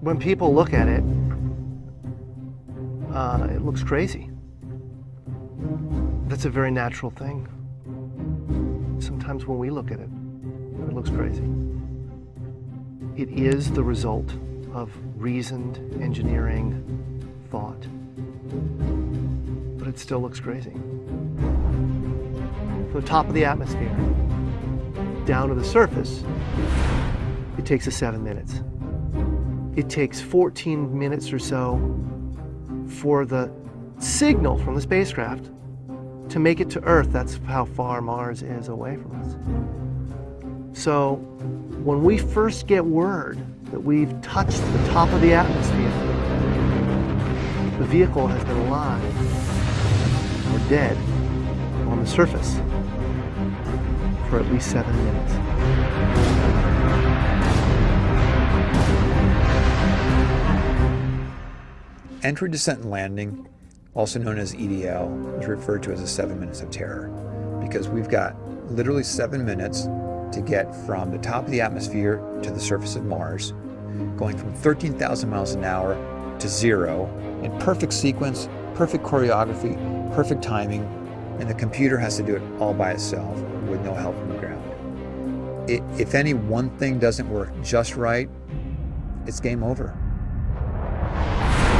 When people look at it, uh, it looks crazy. That's a very natural thing. Sometimes when we look at it, it looks crazy. It is the result of reasoned engineering thought, but it still looks crazy. From the top of the atmosphere down to the surface, it takes us seven minutes. It takes 14 minutes or so for the signal from the spacecraft to make it to Earth. That's how far Mars is away from us. So when we first get word that we've touched the top of the atmosphere, the vehicle has been alive or dead on the surface for at least seven minutes. Entry, descent, and landing, also known as EDL, is referred to as the seven minutes of terror because we've got literally seven minutes to get from the top of the atmosphere to the surface of Mars, going from 13,000 miles an hour to zero in perfect sequence, perfect choreography, perfect timing, and the computer has to do it all by itself with no help from the ground. It, if any one thing doesn't work just right, it's game over.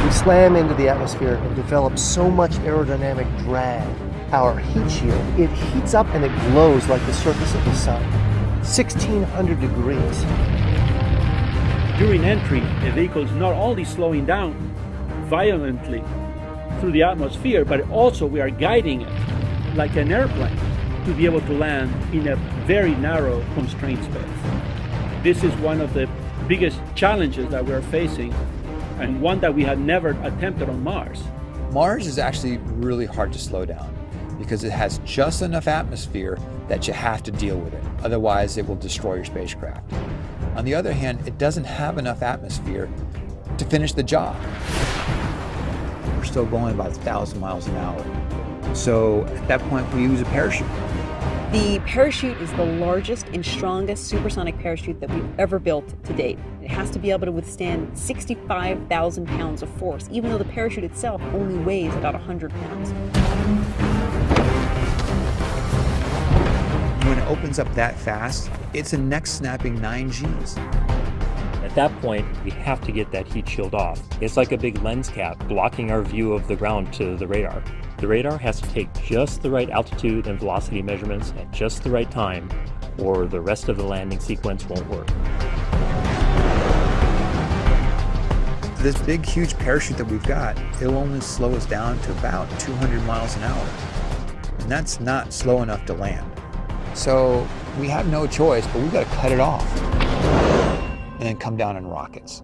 We slam into the atmosphere and develop so much aerodynamic drag. Our heat shield, it heats up and it glows like the surface of the sun. 1600 degrees. During entry, the vehicle is not only slowing down violently through the atmosphere, but also we are guiding it like an airplane to be able to land in a very narrow constrained space. This is one of the biggest challenges that we're facing and one that we had never attempted on Mars. Mars is actually really hard to slow down because it has just enough atmosphere that you have to deal with it. Otherwise, it will destroy your spacecraft. On the other hand, it doesn't have enough atmosphere to finish the job. We're still going about 1,000 miles an hour. So at that point, we use a parachute. The parachute is the largest and strongest supersonic parachute that we've ever built to date. It has to be able to withstand 65,000 pounds of force, even though the parachute itself only weighs about 100 pounds. When it opens up that fast, it's a neck snapping 9 Gs. At that point, we have to get that heat shield off. It's like a big lens cap blocking our view of the ground to the radar. The radar has to take just the right altitude and velocity measurements at just the right time, or the rest of the landing sequence won't work. This big, huge parachute that we've got, it'll only slow us down to about 200 miles an hour. And that's not slow enough to land. So we have no choice, but we've got to cut it off and then come down in rockets.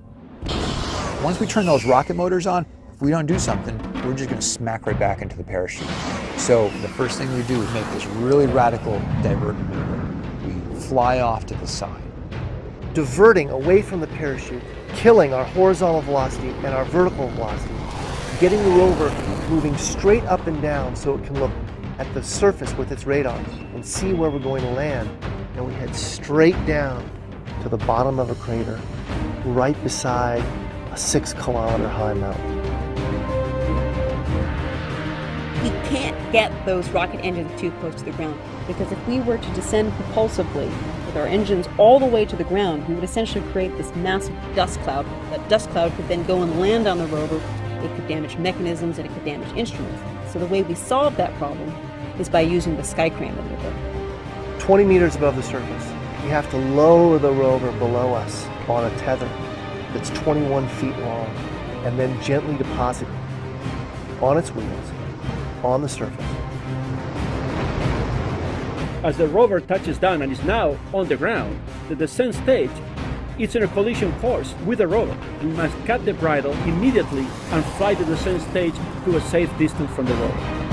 Once we turn those rocket motors on, if we don't do something, we're just going to smack right back into the parachute. So the first thing we do is make this really radical divert maneuver. We fly off to the side. Diverting away from the parachute, killing our horizontal velocity and our vertical velocity, getting the rover moving straight up and down so it can look at the surface with its radar and see where we're going to land. And we head straight down to the bottom of a crater right beside a six kilometer high mountain. We can't get those rocket engines too close to the ground because if we were to descend propulsively with our engines all the way to the ground, we would essentially create this massive dust cloud. That dust cloud could then go and land on the rover. It could damage mechanisms and it could damage instruments. So the way we solve that problem is by using the Skycrane maneuver. 20 meters above the surface, we have to lower the rover below us on a tether that's 21 feet long and then gently deposit it on its wheels on the surface. As the rover touches down and is now on the ground, the descent stage is in a collision course with the rover. We must cut the bridle immediately and fly the descent stage to a safe distance from the rover.